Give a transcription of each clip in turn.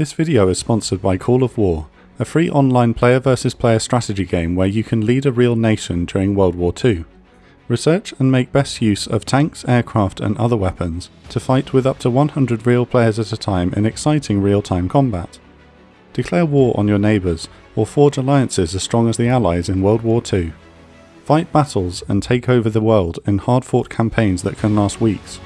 This video is sponsored by Call of War, a free online player versus player strategy game where you can lead a real nation during World War II. Research and make best use of tanks, aircraft and other weapons to fight with up to 100 real players at a time in exciting real-time combat. Declare war on your neighbours or forge alliances as strong as the Allies in World War II. Fight battles and take over the world in hard-fought campaigns that can last weeks.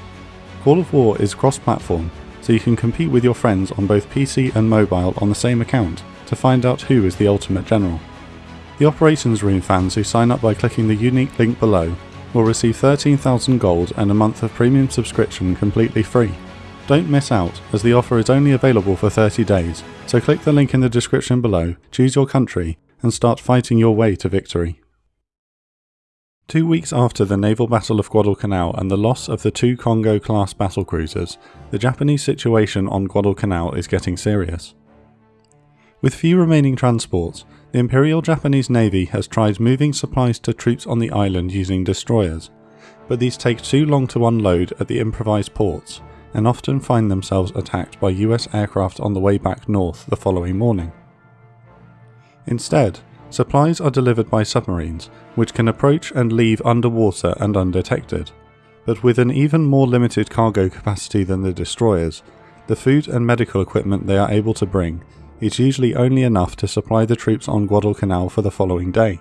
Call of War is cross-platform, so you can compete with your friends on both PC and mobile on the same account to find out who is the ultimate general. The Operations Room fans who sign up by clicking the unique link below will receive 13,000 gold and a month of premium subscription completely free. Don't miss out, as the offer is only available for 30 days, so click the link in the description below, choose your country, and start fighting your way to victory. Two weeks after the naval battle of Guadalcanal and the loss of the two Kongo-class battlecruisers, the Japanese situation on Guadalcanal is getting serious. With few remaining transports, the Imperial Japanese Navy has tried moving supplies to troops on the island using destroyers, but these take too long to unload at the improvised ports, and often find themselves attacked by US aircraft on the way back north the following morning. Instead, supplies are delivered by submarines, which can approach and leave underwater and undetected. But with an even more limited cargo capacity than the destroyers, the food and medical equipment they are able to bring is usually only enough to supply the troops on Guadalcanal for the following day.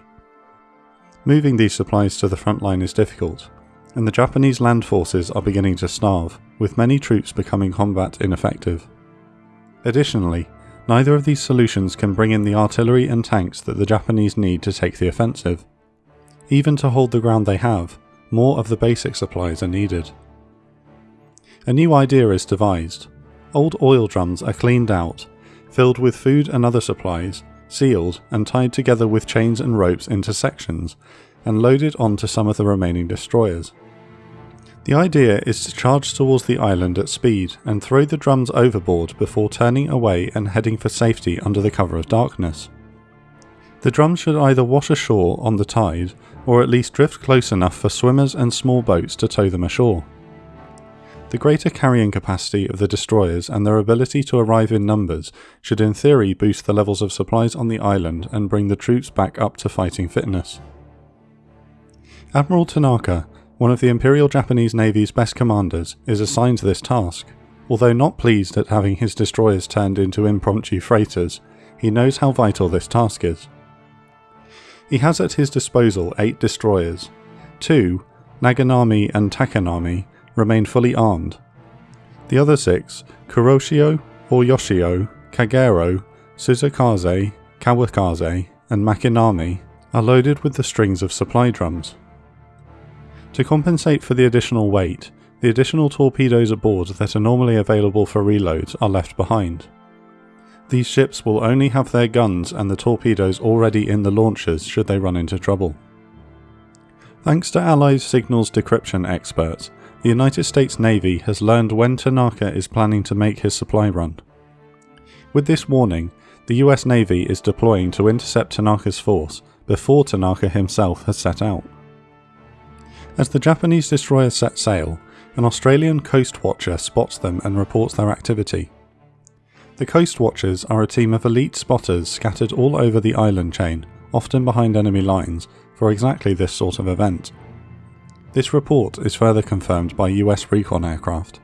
Moving these supplies to the front line is difficult, and the Japanese land forces are beginning to starve, with many troops becoming combat ineffective. Additionally, neither of these solutions can bring in the artillery and tanks that the Japanese need to take the offensive. Even to hold the ground they have, more of the basic supplies are needed. A new idea is devised. Old oil drums are cleaned out, filled with food and other supplies, sealed and tied together with chains and ropes into sections, and loaded onto some of the remaining destroyers. The idea is to charge towards the island at speed and throw the drums overboard before turning away and heading for safety under the cover of darkness. The drums should either wash ashore on the tide or at least drift close enough for swimmers and small boats to tow them ashore. The greater carrying capacity of the destroyers and their ability to arrive in numbers should in theory boost the levels of supplies on the island and bring the troops back up to fighting fitness. Admiral Tanaka one of the Imperial Japanese Navy's best commanders, is assigned to this task. Although not pleased at having his destroyers turned into impromptu freighters, he knows how vital this task is. He has at his disposal eight destroyers. Two, Naganami and Takanami, remain fully armed. The other six, Kuroshio, Oyashio, Kagero, Suzukaze, Kawakaze, and Makinami, are loaded with the strings of supply drums. To compensate for the additional weight, the additional torpedoes aboard that are normally available for reloads are left behind. These ships will only have their guns and the torpedoes already in the launchers should they run into trouble. Thanks to Allies signals decryption experts, the United States Navy has learned when Tanaka is planning to make his supply run. With this warning, the US Navy is deploying to intercept Tanaka's force before Tanaka himself has set out. As the Japanese destroyers set sail, an Australian coast watcher spots them and reports their activity. The coast watchers are a team of elite spotters scattered all over the island chain, often behind enemy lines, for exactly this sort of event. This report is further confirmed by US recon aircraft.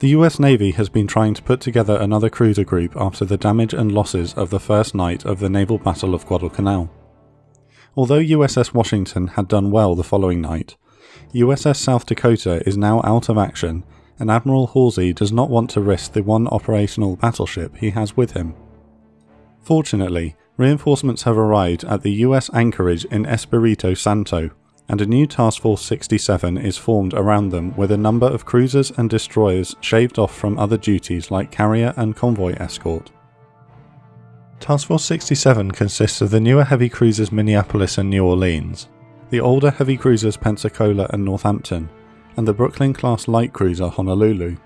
The US Navy has been trying to put together another cruiser group after the damage and losses of the first night of the naval battle of Guadalcanal. Although USS Washington had done well the following night, USS South Dakota is now out of action and Admiral Halsey does not want to risk the one operational battleship he has with him. Fortunately, reinforcements have arrived at the US anchorage in Espiritu Santo, and a new Task Force 67 is formed around them with a number of cruisers and destroyers shaved off from other duties like carrier and convoy escort. Task Force 67 consists of the newer heavy cruisers Minneapolis and New Orleans, the older heavy cruisers Pensacola and Northampton, and the Brooklyn class light cruiser Honolulu.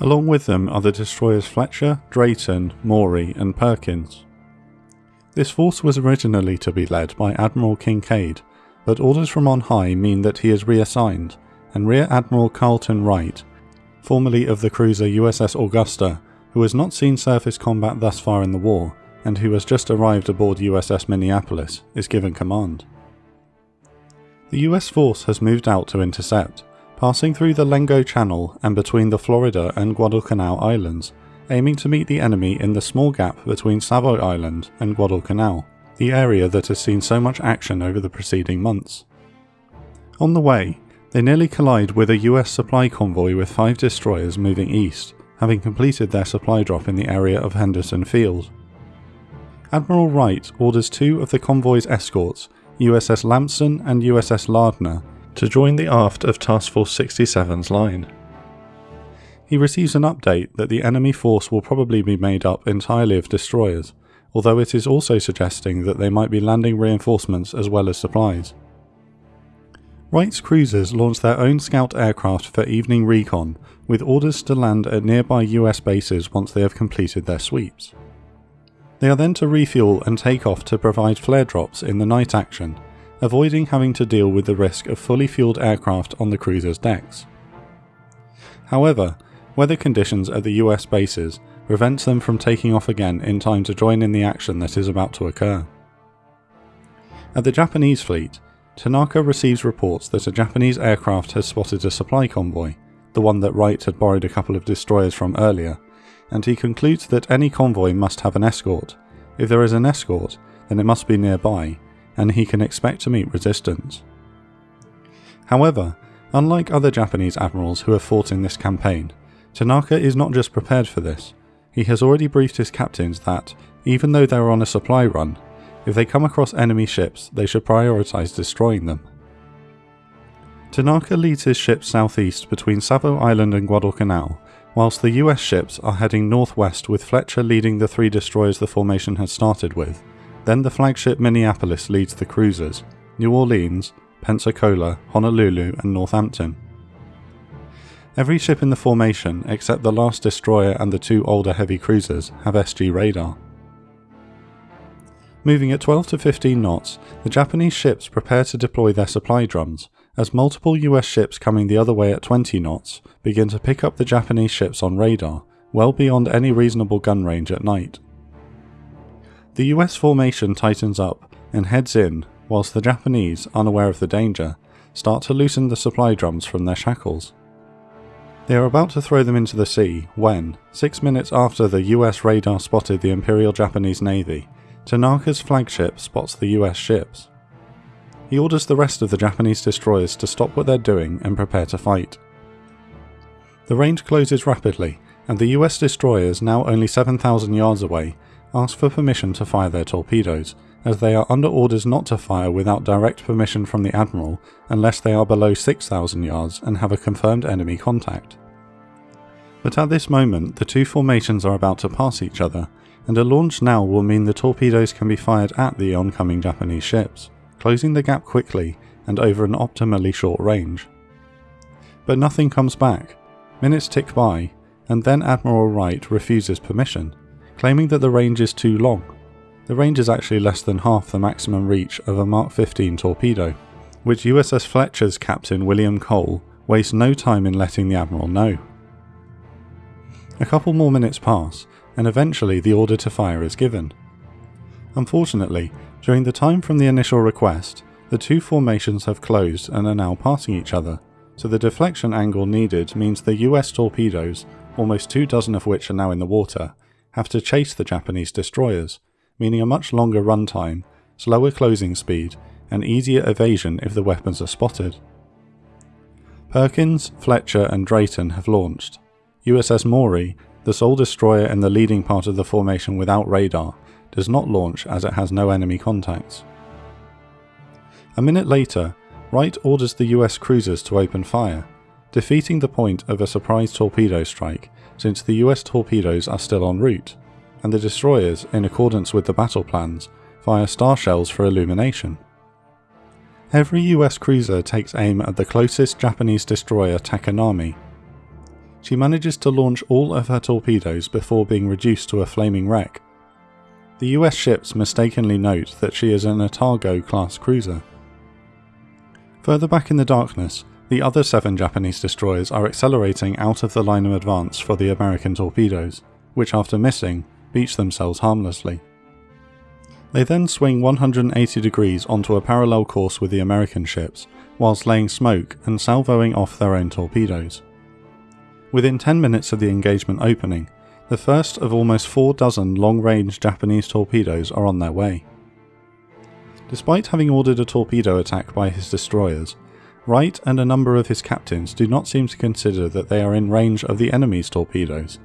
Along with them are the destroyers Fletcher, Drayton, Maury, and Perkins. This force was originally to be led by Admiral Kinkaid, but orders from on high mean that he is reassigned, and Rear Admiral Carleton Wright, formerly of the cruiser USS Augusta, who has not seen surface combat thus far in the war and who has just arrived aboard USS Minneapolis, is given command. The US force has moved out to intercept, passing through the Lengo Channel and between the Florida and Guadalcanal Islands, aiming to meet the enemy in the small gap between Savo Island and Guadalcanal, the area that has seen so much action over the preceding months. On the way, they nearly collide with a US supply convoy with five destroyers moving east, having completed their supply drop in the area of Henderson Field. Admiral Wright orders two of the convoy's escorts, USS Lamson and USS Lardner, to join the aft of Task Force 67's line. He receives an update that the enemy force will probably be made up entirely of destroyers, although it is also suggesting that they might be landing reinforcements as well as supplies. Wright's cruisers launch their own scout aircraft for evening recon, with orders to land at nearby US bases once they have completed their sweeps. They are then to refuel and take off to provide flare drops in the night action, avoiding having to deal with the risk of fully fueled aircraft on the cruiser's decks. However, weather conditions at the US bases prevents them from taking off again in time to join in the action that is about to occur. At the Japanese fleet, Tanaka receives reports that a Japanese aircraft has spotted a supply convoy, the one that Wright had borrowed a couple of destroyers from earlier, and he concludes that any convoy must have an escort. If there is an escort, then it must be nearby, and he can expect to meet resistance. However, unlike other Japanese admirals who have fought in this campaign, Tanaka is not just prepared for this, he has already briefed his captains that, even though they are on a supply run, if they come across enemy ships, they should prioritise destroying them. Tanaka leads his ships southeast between Savo Island and Guadalcanal whilst the US ships are heading northwest with Fletcher leading the three destroyers the formation had started with. Then the flagship Minneapolis leads the cruisers, New Orleans, Pensacola, Honolulu, and Northampton. Every ship in the formation, except the last destroyer and the two older heavy cruisers, have SG radar. Moving at 12 to 15 knots, the Japanese ships prepare to deploy their supply drums, as multiple US ships coming the other way at 20 knots begin to pick up the Japanese ships on radar, well beyond any reasonable gun range at night. The US formation tightens up and heads in, whilst the Japanese, unaware of the danger, start to loosen the supply drums from their shackles. They are about to throw them into the sea when, six minutes after the US radar spotted the Imperial Japanese Navy, Tanaka's flagship spots the US ships. He orders the rest of the Japanese destroyers to stop what they're doing and prepare to fight. The range closes rapidly, and the US destroyers, now only 7,000 yards away, ask for permission to fire their torpedoes, as they are under orders not to fire without direct permission from the Admiral unless they are below 6,000 yards and have a confirmed enemy contact. But at this moment, the two formations are about to pass each other, and a launch now will mean the torpedoes can be fired at the oncoming Japanese ships closing the gap quickly and over an optimally short range. But nothing comes back. Minutes tick by, and then Admiral Wright refuses permission, claiming that the range is too long. The range is actually less than half the maximum reach of a Mark 15 torpedo, which USS Fletcher's captain William Cole wastes no time in letting the Admiral know. A couple more minutes pass, and eventually the order to fire is given. Unfortunately, during the time from the initial request, the two formations have closed and are now passing each other, so the deflection angle needed means the US torpedoes, almost two dozen of which are now in the water, have to chase the Japanese destroyers, meaning a much longer runtime, slower closing speed, and easier evasion if the weapons are spotted. Perkins, Fletcher, and Drayton have launched. USS Maury, the sole destroyer in the leading part of the formation without radar, does not launch as it has no enemy contacts. A minute later, Wright orders the US cruisers to open fire, defeating the point of a surprise torpedo strike since the US torpedoes are still en route, and the destroyers, in accordance with the battle plans, fire star shells for illumination. Every US cruiser takes aim at the closest Japanese destroyer Takanami. She manages to launch all of her torpedoes before being reduced to a flaming wreck, the US ships mistakenly note that she is an Atago class cruiser. Further back in the darkness, the other seven Japanese destroyers are accelerating out of the line of advance for the American torpedoes, which after missing, beach themselves harmlessly. They then swing 180 degrees onto a parallel course with the American ships, whilst laying smoke and salvoing off their own torpedoes. Within 10 minutes of the engagement opening, the first of almost four dozen long range Japanese torpedoes are on their way. Despite having ordered a torpedo attack by his destroyers, Wright and a number of his captains do not seem to consider that they are in range of the enemy's torpedoes,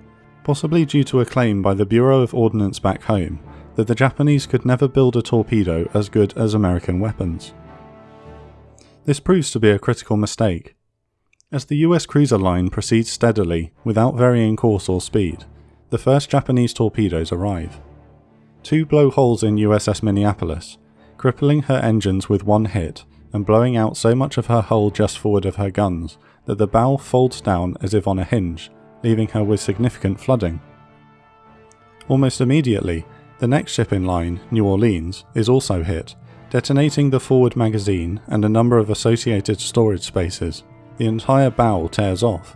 possibly due to a claim by the Bureau of Ordnance back home that the Japanese could never build a torpedo as good as American weapons. This proves to be a critical mistake. As the US cruiser line proceeds steadily, without varying course or speed, the first Japanese torpedoes arrive. Two blow holes in USS Minneapolis, crippling her engines with one hit and blowing out so much of her hull just forward of her guns that the bow folds down as if on a hinge, leaving her with significant flooding. Almost immediately, the next ship in line, New Orleans, is also hit, detonating the forward magazine and a number of associated storage spaces. The entire bow tears off.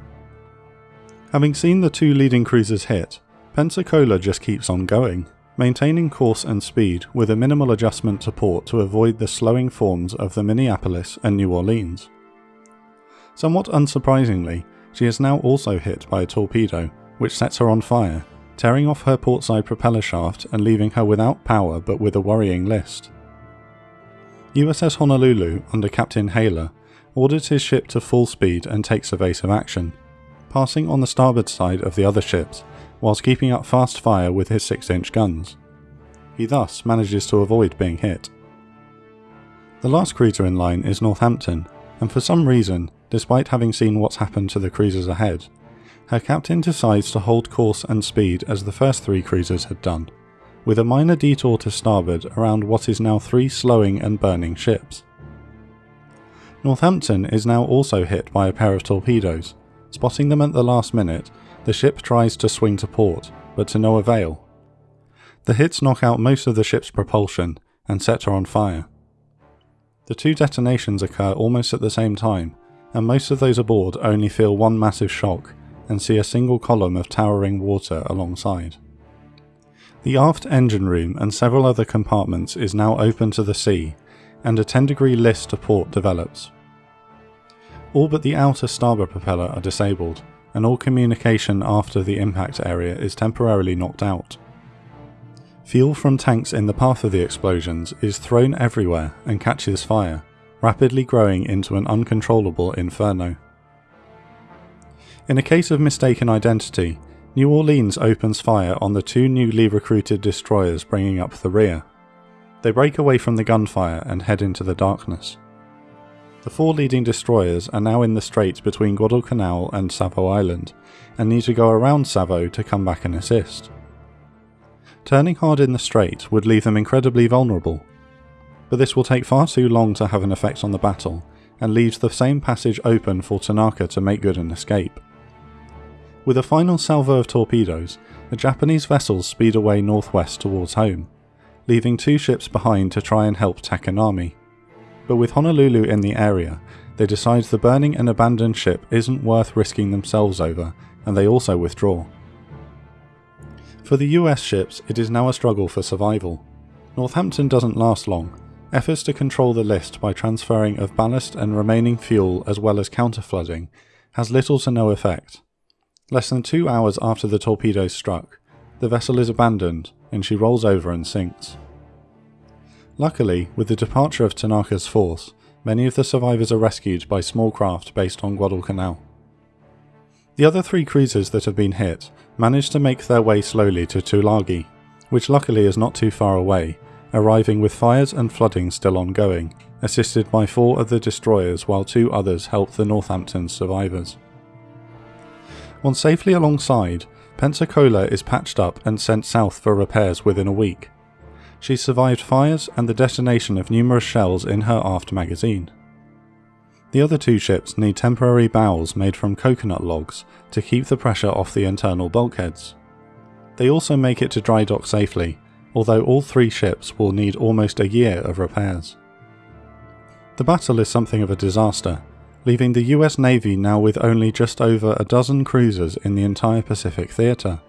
Having seen the two leading cruisers hit, Pensacola just keeps on going, maintaining course and speed with a minimal adjustment to port to avoid the slowing forms of the Minneapolis and New Orleans. Somewhat unsurprisingly, she is now also hit by a torpedo, which sets her on fire, tearing off her portside propeller shaft and leaving her without power but with a worrying list. USS Honolulu, under Captain Hayler, orders his ship to full speed and takes evasive action, passing on the starboard side of the other ships whilst keeping up fast fire with his 6 inch guns. He thus manages to avoid being hit. The last cruiser in line is Northampton, and for some reason, despite having seen what's happened to the cruisers ahead, her captain decides to hold course and speed as the first three cruisers had done, with a minor detour to starboard around what is now three slowing and burning ships. Northampton is now also hit by a pair of torpedoes. Spotting them at the last minute, the ship tries to swing to port, but to no avail. The hits knock out most of the ship's propulsion and set her on fire. The two detonations occur almost at the same time, and most of those aboard only feel one massive shock and see a single column of towering water alongside. The aft engine room and several other compartments is now open to the sea, and a 10 degree list to port develops. All but the outer starboard propeller are disabled, and all communication after the impact area is temporarily knocked out. Fuel from tanks in the path of the explosions is thrown everywhere and catches fire, rapidly growing into an uncontrollable inferno. In a case of mistaken identity, New Orleans opens fire on the two newly recruited destroyers bringing up the rear. They break away from the gunfire and head into the darkness. The four leading destroyers are now in the strait between Guadalcanal and Savo Island, and need to go around Savo to come back and assist. Turning hard in the strait would leave them incredibly vulnerable, but this will take far too long to have an effect on the battle, and leaves the same passage open for Tanaka to make good an escape. With a final salvo of torpedoes, the Japanese vessels speed away northwest towards home, leaving two ships behind to try and help Takanami but with Honolulu in the area, they decide the burning and abandoned ship isn't worth risking themselves over, and they also withdraw. For the US ships, it is now a struggle for survival. Northampton doesn't last long. Efforts to control the list by transferring of ballast and remaining fuel as well as counterflooding has little to no effect. Less than two hours after the torpedoes struck, the vessel is abandoned and she rolls over and sinks. Luckily, with the departure of Tanaka's force, many of the survivors are rescued by small craft based on Guadalcanal. The other three cruisers that have been hit manage to make their way slowly to Tulagi, which luckily is not too far away, arriving with fires and flooding still ongoing, assisted by four of the destroyers while two others help the Northampton survivors. Once safely alongside, Pensacola is patched up and sent south for repairs within a week, she survived fires and the detonation of numerous shells in her aft magazine. The other two ships need temporary bows made from coconut logs to keep the pressure off the internal bulkheads. They also make it to dry dock safely, although all three ships will need almost a year of repairs. The battle is something of a disaster, leaving the US Navy now with only just over a dozen cruisers in the entire Pacific theatre.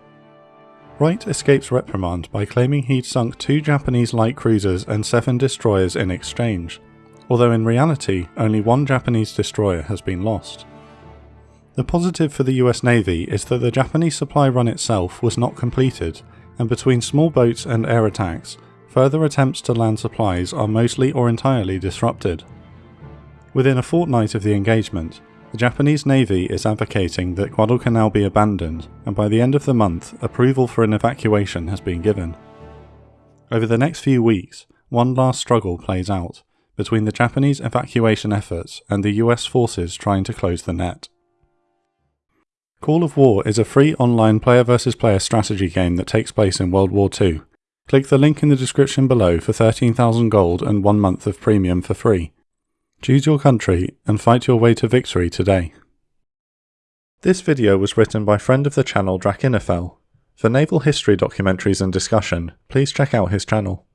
Wright escapes reprimand by claiming he'd sunk two Japanese light cruisers and seven destroyers in exchange, although in reality only one Japanese destroyer has been lost. The positive for the US Navy is that the Japanese supply run itself was not completed, and between small boats and air attacks, further attempts to land supplies are mostly or entirely disrupted. Within a fortnight of the engagement, the Japanese Navy is advocating that Guadalcanal be abandoned, and by the end of the month, approval for an evacuation has been given. Over the next few weeks, one last struggle plays out between the Japanese evacuation efforts and the US forces trying to close the net. Call of War is a free online player versus player strategy game that takes place in World War II. Click the link in the description below for 13,000 gold and one month of premium for free. Choose your country and fight your way to victory today. This video was written by friend of the channel Drachinifel. For naval history documentaries and discussion, please check out his channel.